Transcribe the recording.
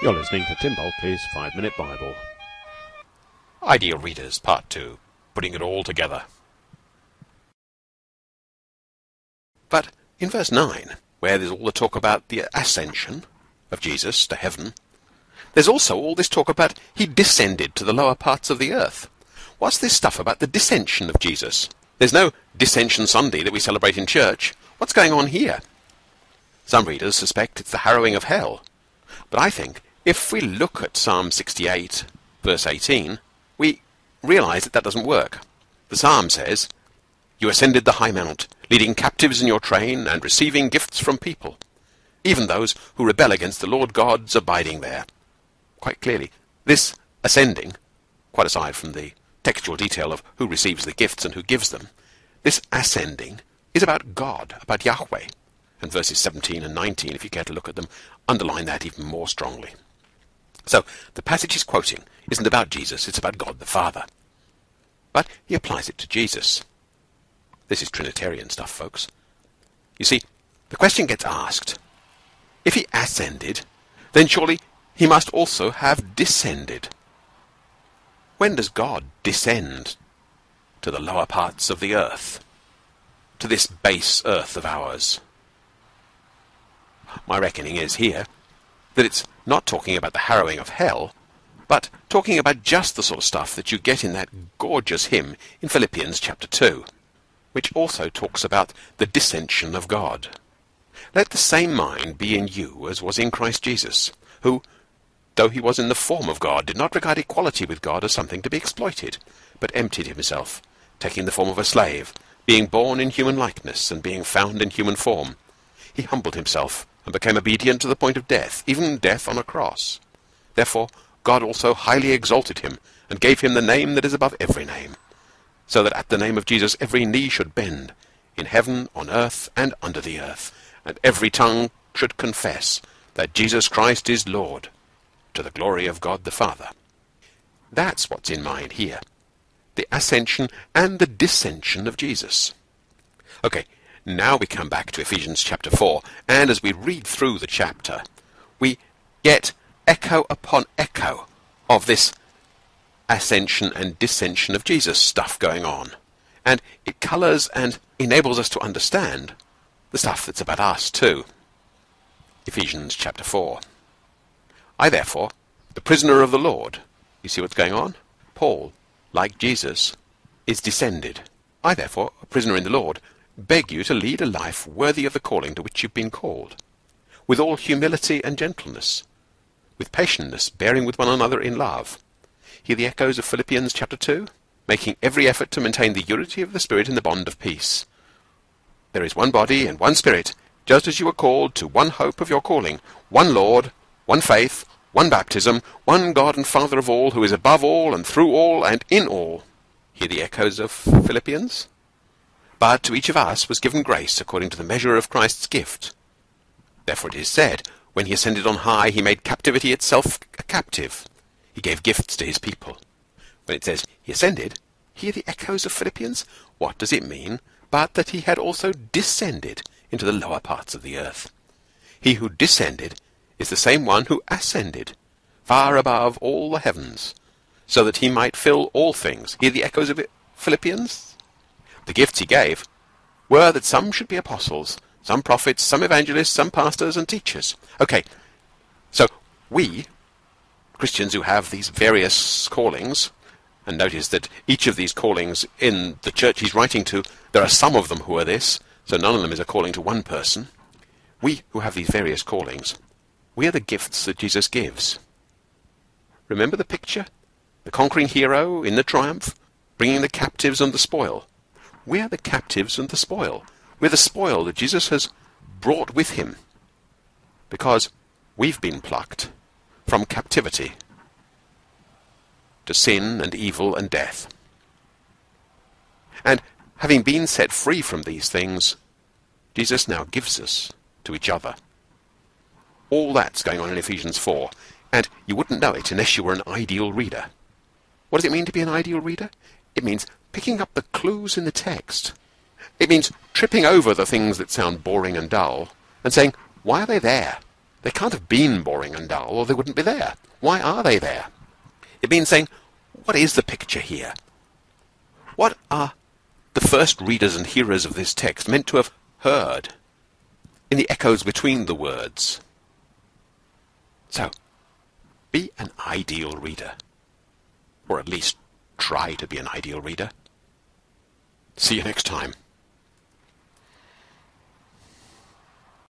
You're listening to Tim Bulkeley's Five Minute Bible. Ideal Readers, Part 2 Putting It All Together. But in verse 9, where there's all the talk about the ascension of Jesus to heaven, there's also all this talk about he descended to the lower parts of the earth. What's this stuff about the descension of Jesus? There's no Descension Sunday that we celebrate in church. What's going on here? Some readers suspect it's the harrowing of hell. But I think if we look at Psalm 68, verse 18, we realize that that doesn't work. The psalm says, You ascended the high mount, leading captives in your train and receiving gifts from people, even those who rebel against the Lord God's abiding there. Quite clearly, this ascending, quite aside from the textual detail of who receives the gifts and who gives them, this ascending is about God, about Yahweh. And verses 17 and 19, if you care to look at them, underline that even more strongly. So, the passage he's quoting isn't about Jesus, it's about God the Father. But he applies it to Jesus. This is Trinitarian stuff, folks. You see, the question gets asked, if he ascended, then surely he must also have descended. When does God descend to the lower parts of the earth? To this base earth of ours? My reckoning is here that it's not talking about the harrowing of hell, but talking about just the sort of stuff that you get in that gorgeous hymn in Philippians chapter 2, which also talks about the descension of God. Let the same mind be in you as was in Christ Jesus, who, though he was in the form of God, did not regard equality with God as something to be exploited, but emptied himself, taking the form of a slave, being born in human likeness, and being found in human form. He humbled himself and became obedient to the point of death, even death on a cross. Therefore God also highly exalted him, and gave him the name that is above every name, so that at the name of Jesus every knee should bend, in heaven, on earth, and under the earth, and every tongue should confess that Jesus Christ is Lord, to the glory of God the Father. That's what's in mind here. The ascension and the descension of Jesus. Okay, now we come back to Ephesians chapter 4, and as we read through the chapter, we get echo upon echo of this ascension and descension of Jesus stuff going on. And it colours and enables us to understand the stuff that's about us too. Ephesians chapter 4. I therefore, the prisoner of the Lord, you see what's going on? Paul, like Jesus, is descended. I therefore, a prisoner in the Lord, beg you to lead a life worthy of the calling to which you've been called, with all humility and gentleness, with patience, bearing with one another in love. Hear the echoes of Philippians chapter 2, making every effort to maintain the unity of the Spirit in the bond of peace. There is one body and one Spirit, just as you were called to one hope of your calling, one Lord, one faith, one baptism, one God and Father of all, who is above all and through all and in all. Hear the echoes of Philippians? But to each of us was given grace according to the measure of Christ's gift. Therefore it is said, When he ascended on high, he made captivity itself a captive. He gave gifts to his people. When it says he ascended, hear the echoes of Philippians? What does it mean but that he had also descended into the lower parts of the earth? He who descended is the same one who ascended far above all the heavens, so that he might fill all things. Hear the echoes of it, Philippians? The gifts he gave were that some should be apostles, some prophets, some evangelists, some pastors and teachers. Okay, so we, Christians who have these various callings, and notice that each of these callings in the church he's writing to, there are some of them who are this, so none of them is a calling to one person. We who have these various callings, we are the gifts that Jesus gives. Remember the picture? The conquering hero in the triumph, bringing the captives and the spoil. We are the captives and the spoil. We're the spoil that Jesus has brought with him because we've been plucked from captivity to sin and evil and death. And having been set free from these things, Jesus now gives us to each other. All that's going on in Ephesians 4, and you wouldn't know it unless you were an ideal reader. What does it mean to be an ideal reader? It means picking up the clues in the text. It means tripping over the things that sound boring and dull and saying, why are they there? They can't have been boring and dull, or they wouldn't be there. Why are they there? It means saying, what is the picture here? What are the first readers and hearers of this text meant to have heard in the echoes between the words? So, be an ideal reader. Or at least try to be an ideal reader. See you next time.